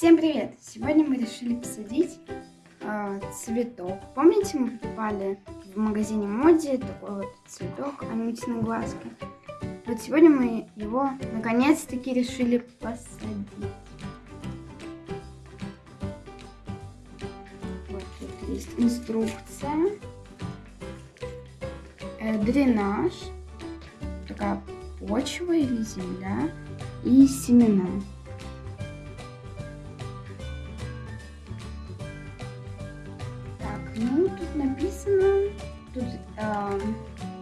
Всем привет! Сегодня мы решили посадить э, цветок. Помните, мы покупали в магазине Моди такой вот цветок Анютины глазки? Вот сегодня мы его наконец-таки решили посадить. Вот тут есть инструкция, э, дренаж, такая почва или земля и семена. Ну, тут написано, тут э,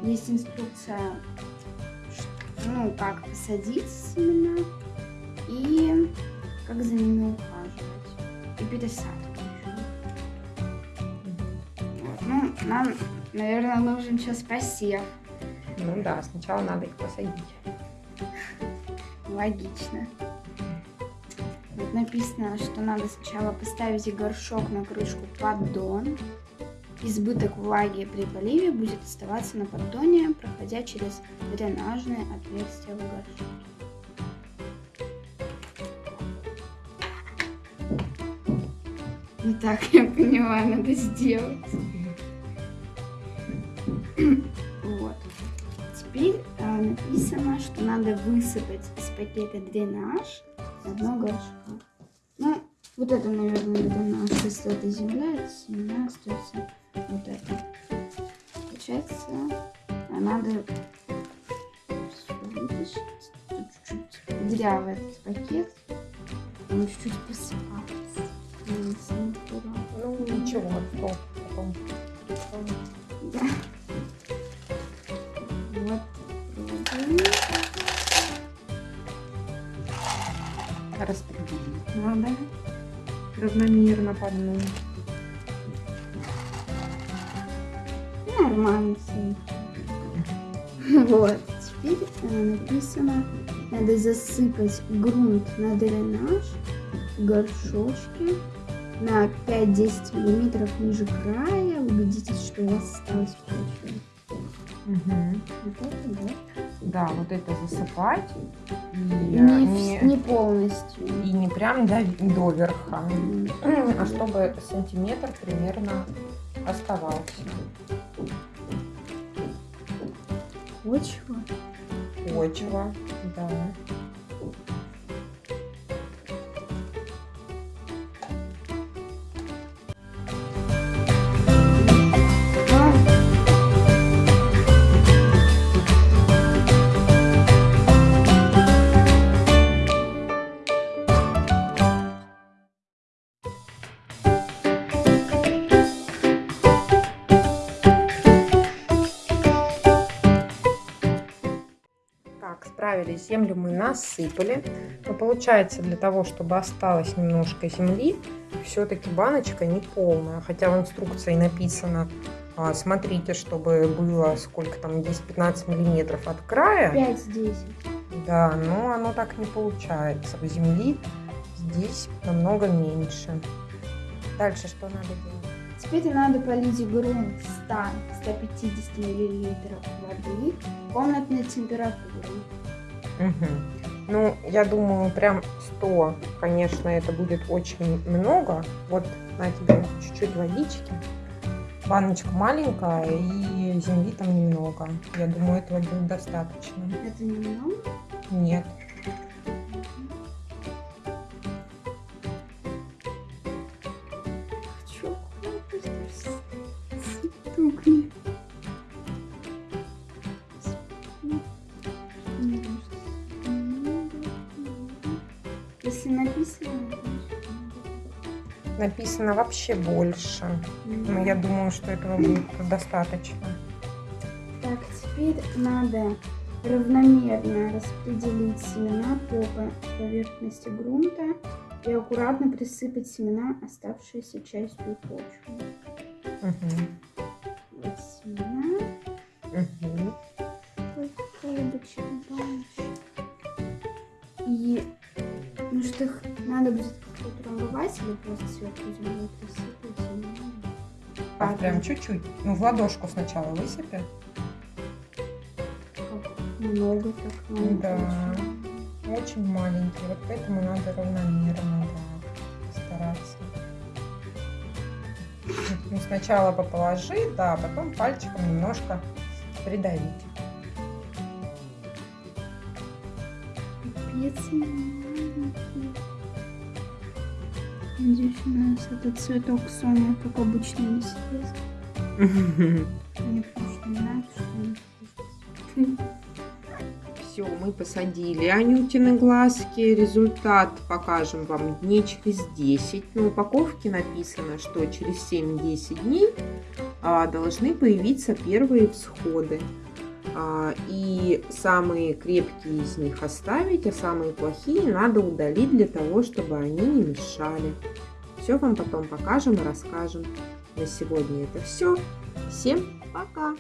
есть инструкция, ну, как посадить семена и как за ними ухаживать. И пересадку Вот. Ну, нам, наверное, нужен сейчас посев. Ну да, сначала надо их посадить. Логично. Тут написано, что надо сначала поставить горшок на крышку поддон. Избыток влаги при поливе будет оставаться на поддоне, проходя через дренажные отверстия в горшке. Ну так, я поняла, надо сделать. Вот. Теперь э, написано, что надо высыпать из пакета дренаж одно горшка. Ну, вот это, наверное, дренаж, если это земля, это семена остается вот это. Получается, а надо чуть-чуть этот пакет. Он чуть-чуть посыпался. Ну, ничего, потом. Да. Вот. Распределить надо равномерно по дну. Нормально все. Вот. Теперь э, написано, надо засыпать грунт на дренаж в горшочке на 5-10 миллиметров ниже края. Убедитесь, что у вас осталось в почве. Угу. Вот это, да? Да, вот это засыпать. И Не, не, не полностью. и не прям до, до верха, а чтобы сантиметр примерно оставался. Почва. Почва, да. Так, справились. Землю мы насыпали. Но получается, для того, чтобы осталось немножко земли, все-таки баночка не полная. Хотя в инструкции написано, а, смотрите, чтобы было сколько там, 10-15 миллиметров от края. 5-10. Да, но оно так не получается. В земли здесь намного меньше. Дальше что надо делать? Теперь надо полить грунт 100-150 миллилитров воды комнатной температуры. Мгм. Ну, я думаю, прям 100, конечно, это будет очень много. Вот на тебе чуть-чуть водички. Баночка маленькая и земли там немного. Я думаю, этого будет достаточно. Это немного? Нет. Если написано, Написано вообще больше. Но значит, я думаю, что этого будет достаточно. Так, теперь надо равномерно распределить семена по по- поверхности грунта и аккуратно присыпать семена оставшейся частью почвы. Мгм. надо будет прорвать или просто сверху землю присыпать? А, прям чуть-чуть. Ну, в ладошку сначала высыпи. Много так. Много. Да. Очень маленький. Вот поэтому надо равномерно да, стараться. Ну, сначала поположи, да, а потом пальчиком немножко придавить. Пипец маленький. Надеюсь, у нас этот цветок Соня как обычно не съест. Мне что не нравится. Все, мы посадили Анютины глазки. Результат покажем вам дней через 10. На упаковке написано, что через 7-10 дней а, должны появиться первые всходы. А, и самые крепкие из них оставить, а самые плохие надо удалить для того, чтобы они не мешали. Все вам потом покажем и расскажем. На сегодня это все. Всем пока!